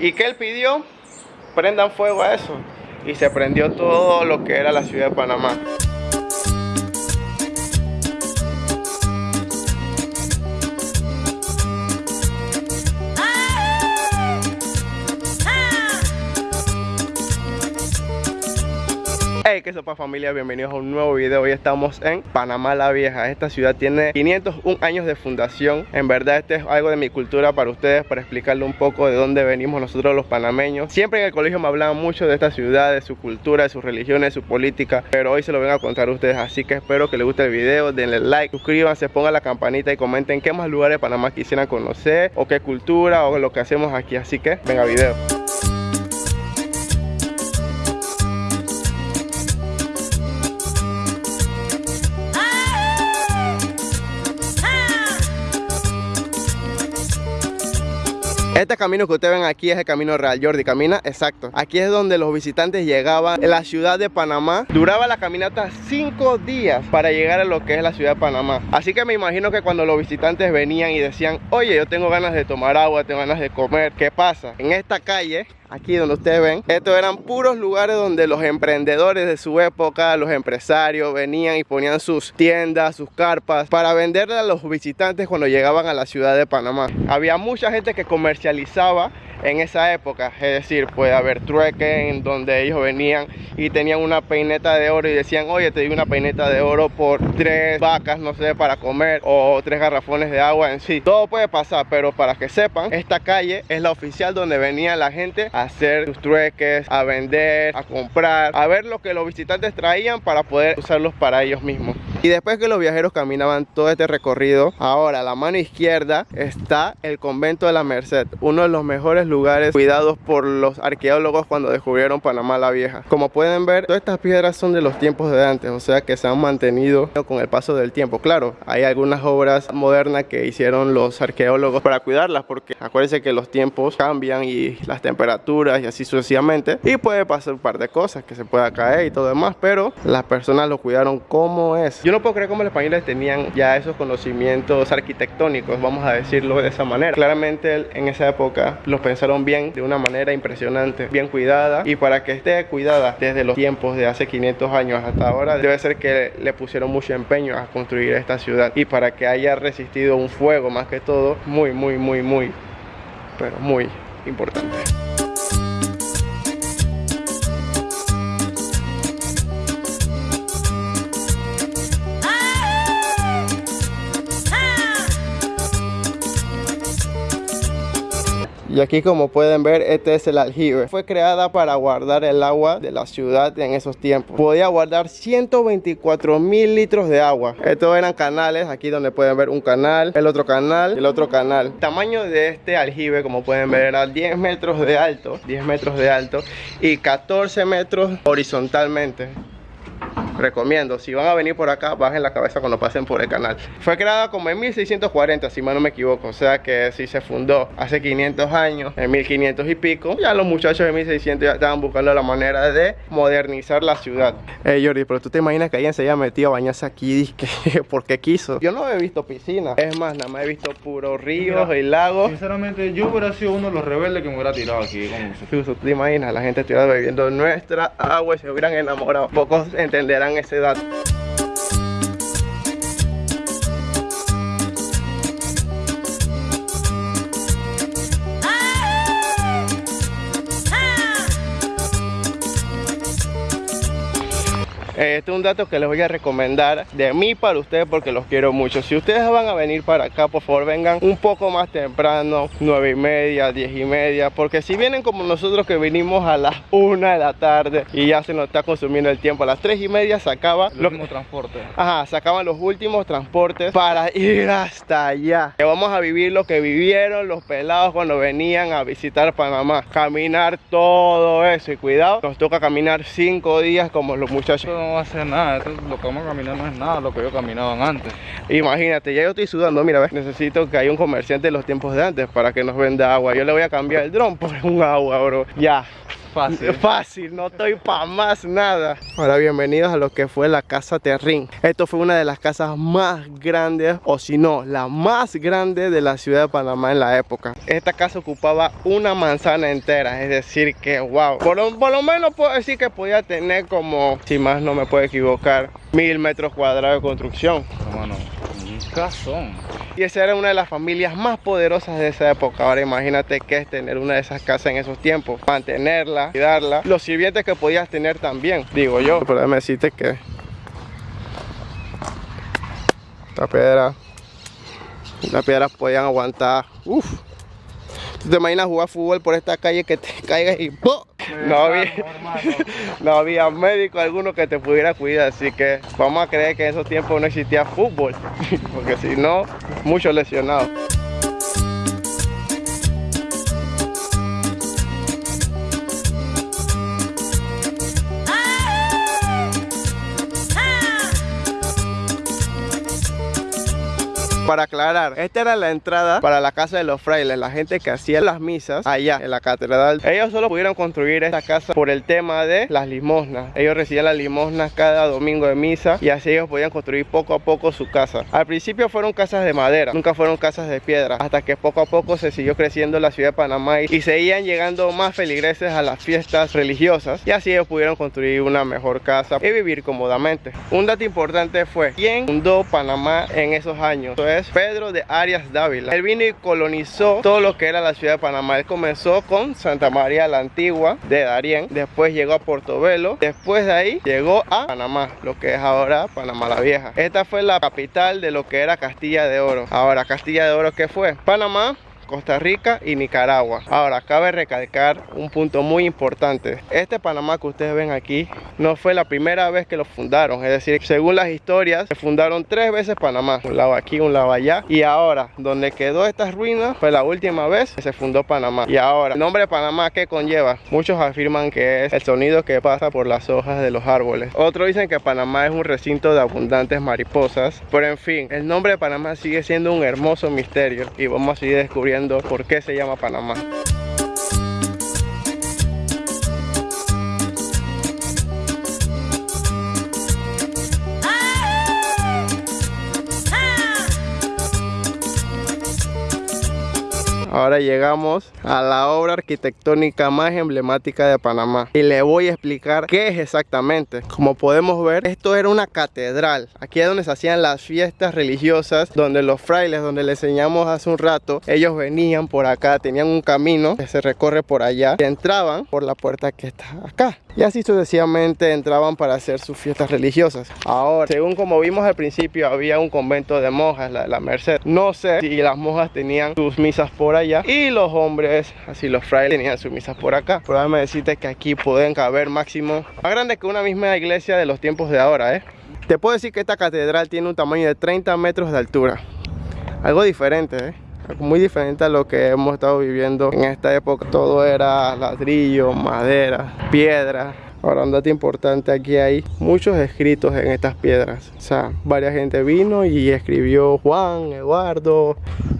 ¿Y qué él pidió? Prendan fuego a eso. Y se prendió todo lo que era la ciudad de Panamá. Qué sopa familia, bienvenidos a un nuevo video. Hoy estamos en Panamá la Vieja. Esta ciudad tiene 501 años de fundación. En verdad este es algo de mi cultura para ustedes Para explicarle un poco de dónde venimos nosotros los panameños. Siempre en el colegio me hablaban mucho de esta ciudad De su cultura, de sus religiones, de su política Pero hoy se lo vengo a contar a ustedes. Así que espero que les guste el video Denle like, suscríbanse, pongan la campanita y comenten Qué más lugares de Panamá quisieran conocer O qué cultura o lo que hacemos aquí. Así que venga video Este camino que ustedes ven aquí es el camino real, Jordi, camina exacto. Aquí es donde los visitantes llegaban en la ciudad de Panamá. Duraba la caminata cinco días para llegar a lo que es la ciudad de Panamá. Así que me imagino que cuando los visitantes venían y decían, oye, yo tengo ganas de tomar agua, tengo ganas de comer, ¿qué pasa? En esta calle aquí donde ustedes ven, estos eran puros lugares donde los emprendedores de su época, los empresarios venían y ponían sus tiendas, sus carpas para venderle a los visitantes cuando llegaban a la ciudad de Panamá. Había mucha gente que comercializaba en esa época, es decir, puede haber trueque en donde ellos venían y tenían una peineta de oro y decían, oye, te doy una peineta de oro por tres vacas, no sé, para comer o tres garrafones de agua en sí. Todo puede pasar, pero para que sepan, esta calle es la oficial donde venía la gente a hacer sus trueques, a vender, a comprar, a ver lo que los visitantes traían para poder usarlos para ellos mismos. Y después que los viajeros caminaban todo este recorrido, ahora a la mano izquierda está el convento de la Merced, uno de los mejores lugares cuidados por los arqueólogos cuando descubrieron Panamá la Vieja. Como pueden ver, todas estas piedras son de los tiempos de antes, o sea que se han mantenido con el paso del tiempo. Claro, hay algunas obras modernas que hicieron los arqueólogos para cuidarlas, porque acuérdense que los tiempos cambian y las temperaturas y así sucesivamente, y puede pasar un par de cosas, que se pueda caer y todo demás, pero las personas lo cuidaron como es no puedo creer cómo los españoles tenían ya esos conocimientos arquitectónicos, vamos a decirlo de esa manera. Claramente en esa época los pensaron bien, de una manera impresionante, bien cuidada. Y para que esté cuidada desde los tiempos de hace 500 años hasta ahora, debe ser que le pusieron mucho empeño a construir esta ciudad. Y para que haya resistido un fuego más que todo, muy, muy, muy, muy, pero muy importante. Y aquí como pueden ver, este es el aljibe. Fue creada para guardar el agua de la ciudad en esos tiempos. Podía guardar 124 mil litros de agua. Estos eran canales, aquí donde pueden ver un canal, el otro canal, el otro canal. El tamaño de este aljibe, como pueden ver, era 10 metros de alto, 10 metros de alto y 14 metros horizontalmente recomiendo, si van a venir por acá, bajen la cabeza cuando pasen por el canal. Fue creada como en 1640, si mal no me equivoco, o sea que si se fundó hace 500 años, en 1500 y pico, ya los muchachos de 1600 ya estaban buscando la manera de modernizar la ciudad. Hey Jordi, pero tú te imaginas que alguien se haya metido a bañarse aquí porque quiso. Yo no he visto piscina, es más, nada más he visto puros ríos y lagos. Sinceramente, yo hubiera sido uno de los rebeldes que me hubiera tirado aquí. ¿Tú te imaginas? La gente estuviera bebiendo nuestra agua y se hubieran enamorado. Pocos entenderán ese dato. Este es un dato que les voy a recomendar de mí para ustedes porque los quiero mucho. Si ustedes van a venir para acá, por favor vengan un poco más temprano, 9 y media, 10 y media, porque si vienen como nosotros que vinimos a las 1 de la tarde y ya se nos está consumiendo el tiempo, a las 3 y media se acaba los últimos transportes. Ajá, se acaban los últimos transportes para ir hasta allá. Que vamos a vivir lo que vivieron los pelados cuando venían a visitar Panamá. Caminar todo eso y cuidado, nos toca caminar 5 días como los muchachos va a hacer nada, lo que vamos a caminar no es nada lo que yo caminaban antes. Imagínate, ya yo estoy sudando, mira, ¿ves? necesito que haya un comerciante de los tiempos de antes para que nos venda agua. Yo le voy a cambiar el dron por un agua, bro. Ya. Fácil. Fácil, no estoy pa' más nada. Ahora bienvenidos a lo que fue la casa Terrín. Esto fue una de las casas más grandes, o si no, la más grande de la ciudad de Panamá en la época. Esta casa ocupaba una manzana entera, es decir que wow. Por, lo- por lo menos puedo decir que podía tener como, si más no me puedo equivocar, mil metros cuadrados de construcción. Y esa era una de las familias más poderosas de esa época. Ahora imagínate qué es tener una de esas casas en esos tiempos. Mantenerla, cuidarla. Los sirvientes que podías tener también, digo yo. Pero déjame decirte que... Esta piedra... Las piedras podían aguantar... Uf. ¿Tú te imaginas jugar fútbol por esta calle que te caigas y ¡po! No había, no había médico alguno que te pudiera cuidar, así que vamos a creer que en esos tiempos no existía fútbol, porque si no, muchos lesionados. Para aclarar, esta era la entrada para la casa de los frailes, la gente que hacía las misas allá en la catedral. Ellos solo pudieron construir esta casa por el tema de las limosnas. Ellos recibían las limosnas cada domingo de misa y así ellos podían construir poco a poco su casa. Al principio fueron casas de madera, nunca fueron casas de piedra, hasta que poco a poco se siguió creciendo la ciudad de Panamá y, seguían llegando más feligreses a las fiestas religiosas y así ellos pudieron construir una mejor casa y vivir cómodamente. Un dato importante fue quién fundó Panamá en esos años. Es Pedro de Arias Dávila. Él vino y colonizó todo lo que era la ciudad de Panamá. Él comenzó con Santa María la Antigua de Darién, después llegó a Portobelo, después de ahí llegó a Panamá, lo que es ahora Panamá la Vieja. Esta fue la capital de lo que era Castilla de Oro. Ahora, Castilla de Oro, ¿qué fue? Panamá, Costa Rica y Nicaragua. Ahora, cabe recalcar un punto muy importante. Este Panamá que ustedes ven aquí no fue la primera vez que lo fundaron. Es decir, según las historias, se fundaron tres veces Panamá. Un lado aquí, un lado allá. Y ahora, donde quedó estas ruinas, fue la última vez que se fundó Panamá. Y ahora, el nombre de Panamá, ¿qué conlleva? Muchos afirman que es el sonido que pasa por las hojas de los árboles. Otros dicen que Panamá es un recinto de abundantes mariposas. Pero en fin, el nombre de Panamá sigue siendo un hermoso misterio. Y vamos a seguir descubriendo por qué se llama Panamá. Ahora llegamos a la obra arquitectónica más emblemática de Panamá y le voy a explicar qué es exactamente. Como podemos ver, esto era una catedral. Aquí es donde se hacían las fiestas religiosas, donde los frailes, donde le enseñamos hace un rato, ellos venían por acá, tenían un camino que se recorre por allá y entraban por la puerta que está acá. Y así sucesivamente entraban para hacer sus fiestas religiosas. Ahora, según como vimos al principio, había un convento de monjas, la de la Merced. No sé si las monjas tenían sus misas por allá y los hombres, así los frailes, tenían sus misas por acá. Pero déjame decirte que aquí pueden caber máximo más grande que una misma iglesia de los tiempos de ahora, ¿eh? Te puedo decir que esta catedral tiene un tamaño de 30 metros de altura. Algo diferente, ¿eh? Muy diferente a lo que hemos estado viviendo en esta época. Todo era ladrillo, madera, piedra. Ahora, un dato importante, aquí hay muchos escritos en estas piedras. O sea, varias gente vino y escribió Juan, Eduardo,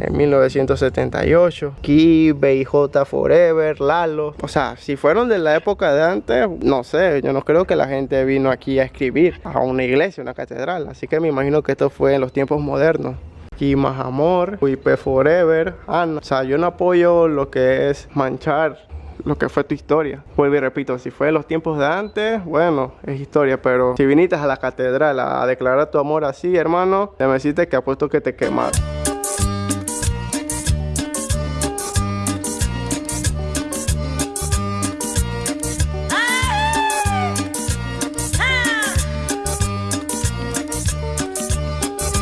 en 1978. Aquí, BIJ Forever, Lalo. O sea, si fueron de la época de antes, no sé, yo no creo que la gente vino aquí a escribir a una iglesia, una catedral. Así que me imagino que esto fue en los tiempos modernos. Aquí más amor, UIP Forever. No. O sea, yo no apoyo lo que es manchar lo que fue tu historia. Vuelvo y repito, si fue en los tiempos de antes, bueno, es historia, pero si viniste a la catedral a declarar tu amor así, hermano, me deciste que apuesto que te quemaron.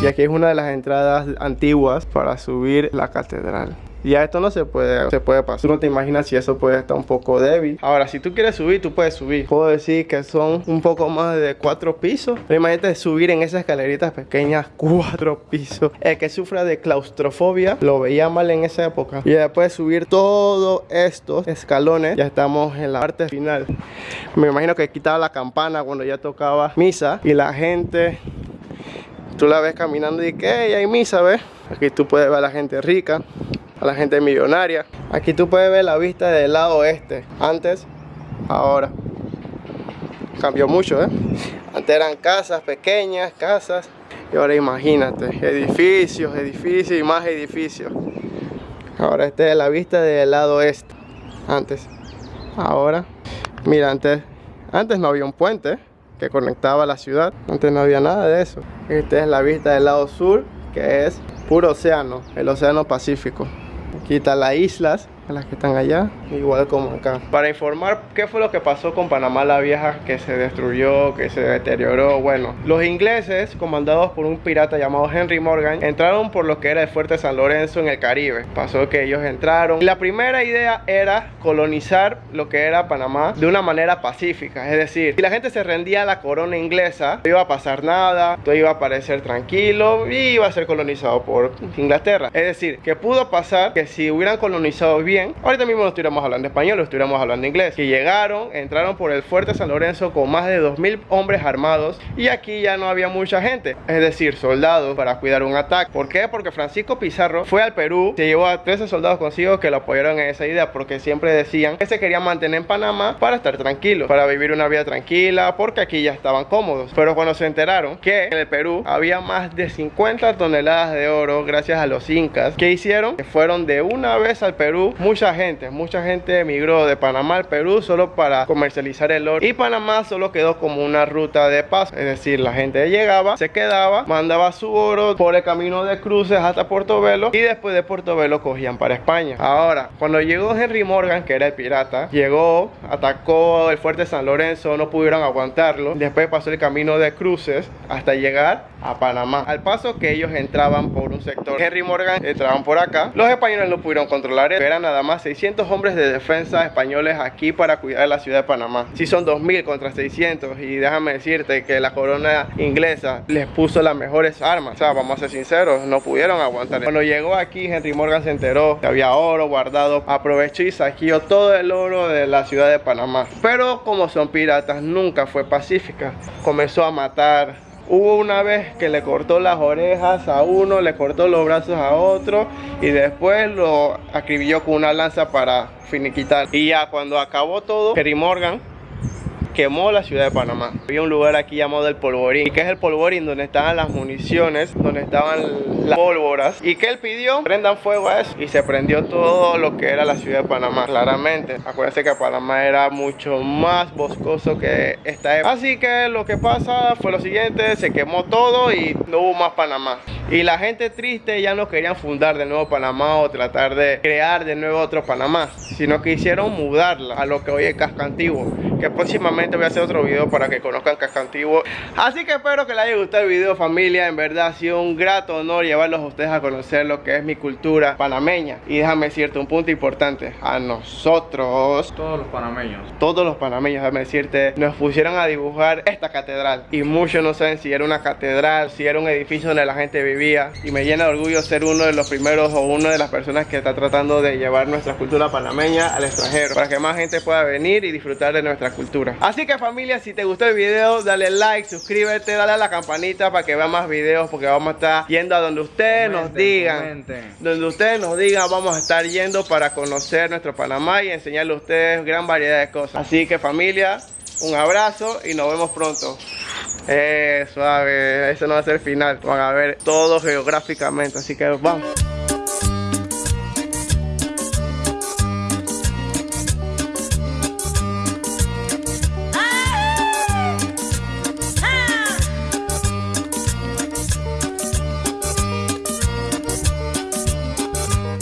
Y aquí es una de las entradas antiguas para subir la catedral. Y a esto no se puede, se puede pasar. No te imaginas si eso puede estar un poco débil. Ahora, si tú quieres subir, tú puedes subir. Puedo decir que son un poco más de cuatro pisos. Pero imagínate subir en esas escaleritas pequeñas, cuatro pisos. El que sufra de claustrofobia lo veía mal en esa época. Y después de subir todos estos escalones, ya estamos en la parte final. Me imagino que quitaba la campana cuando ya tocaba misa. Y la gente tú la ves caminando y que hey, hay misa, ¿ves? Aquí tú puedes ver a la gente rica, a la gente millonaria. Aquí tú puedes ver la vista del lado este. Antes ahora. Cambió mucho, ¿eh? Antes eran casas pequeñas, casas. Y ahora imagínate, edificios, edificios y más edificios. Ahora esta es la vista del lado este. Antes. Ahora. Mira, antes, antes no había un puente que conectaba la ciudad. Antes no había nada de eso. Esta es la vista del lado sur, que es puro océano, el océano Pacífico. Aquí están las islas las que están allá, igual como acá. Para informar qué fue lo que pasó con Panamá la Vieja, que se destruyó, que se deterioró. Bueno, los ingleses, comandados por un pirata llamado Henry Morgan, entraron por lo que era el fuerte San Lorenzo en el Caribe. Pasó que ellos entraron. La primera idea era colonizar lo que era Panamá de una manera pacífica. Es decir, si la gente se rendía a la corona inglesa, no iba a pasar nada, todo iba a parecer tranquilo y iba a ser colonizado por Inglaterra. Es decir, que pudo pasar que si hubieran colonizado bien, ahorita mismo no estuviéramos hablando español, estuviéramos hablando inglés. Que llegaron, entraron por el fuerte San Lorenzo con más de 2.000 hombres armados y aquí ya no había mucha gente, es decir, soldados para cuidar un ataque. ¿Por qué? Porque Francisco Pizarro fue al Perú, se llevó a 13 soldados consigo que lo apoyaron en esa idea porque siempre decían que se querían mantener en Panamá para estar tranquilos, para vivir una vida tranquila, porque aquí ya estaban cómodos. Pero cuando se enteraron que en el Perú había más de 50 toneladas de oro gracias a los incas, ¿qué hicieron? Que fueron de una vez al Perú mucha gente, mucha gente emigró de Panamá al Perú solo para comercializar el oro. Y Panamá solo quedó como una ruta de paso, es decir, la gente llegaba, se quedaba, mandaba su oro por el camino de cruces hasta Portobelo y después de Portobelo cogían para España. Ahora, cuando llegó Henry Morgan, que era el pirata, llegó, atacó el fuerte San Lorenzo, no pudieron aguantarlo, después pasó el camino de cruces hasta llegar a Panamá. Al paso que ellos entraban por un sector, Henry Morgan entraban por acá, los españoles no pudieron controlar, eran nada más 600 hombres de defensa españoles aquí para cuidar la ciudad de Panamá. Si son 2000 contra 600 y déjame decirte que la corona inglesa les puso las mejores armas. O sea, vamos a ser sinceros, no pudieron aguantar. Cuando llegó aquí, Henry Morgan se enteró que había oro guardado, aprovechó y saqueó todo el oro de la ciudad de Panamá. Pero como son piratas, nunca fue pacífica. Comenzó a matar Hubo una vez que le cortó las orejas a uno, le cortó los brazos a otro y después lo acribilló con una lanza para finiquitar. Y ya cuando acabó todo, Kerry Morgan quemó la ciudad de Panamá. Había un lugar aquí llamado el Polvorín, que es el Polvorín donde estaban las municiones, donde estaban las pólvoras. ¿Y que él pidió? Prendan fuego a eso. Y se prendió todo lo que era la ciudad de Panamá, claramente. Acuérdense que Panamá era mucho más boscoso que esta época. Así que lo que pasa fue lo siguiente, se quemó todo y no hubo más Panamá. Y la gente triste ya no querían fundar de nuevo Panamá o tratar de crear de nuevo otro Panamá, sino que hicieron mudarla a lo que hoy es Casco Antiguo, que próximamente voy a hacer otro video para que conozcan Casco Antiguo Así que espero que les haya gustado el video familia. En verdad ha sido un grato honor llevarlos a ustedes a conocer lo que es mi cultura panameña. Y déjame decirte un punto importante. A nosotros Todos los panameños. Todos los panameños, déjame decirte Nos pusieron a dibujar esta catedral. Y muchos no saben si era una catedral Si era un edificio donde la gente vivía. Y me llena de orgullo ser uno de los primeros O una de las personas que está tratando de llevar nuestra cultura panameña al extranjero Para que más gente pueda venir y disfrutar de nuestra cultura Así que familia, si te gustó el video, dale like, suscríbete, dale a la campanita para que vean más videos porque vamos a estar yendo a donde ustedes nos digan. Donde ustedes nos digan, vamos a estar yendo para conocer nuestro Panamá y enseñarle a ustedes gran variedad de cosas. Así que familia, un abrazo y nos vemos pronto. Eh, suave, eso no va a ser el final. Van a ver todo geográficamente, así que vamos.